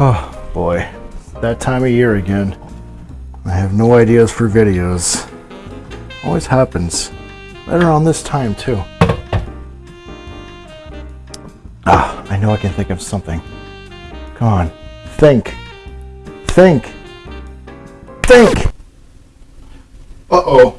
Oh boy, that time of year again. I have no ideas for videos. Always happens. Right around this time too. Ah, I know I can think of something. Come on, think. Think. Think! Uh-oh.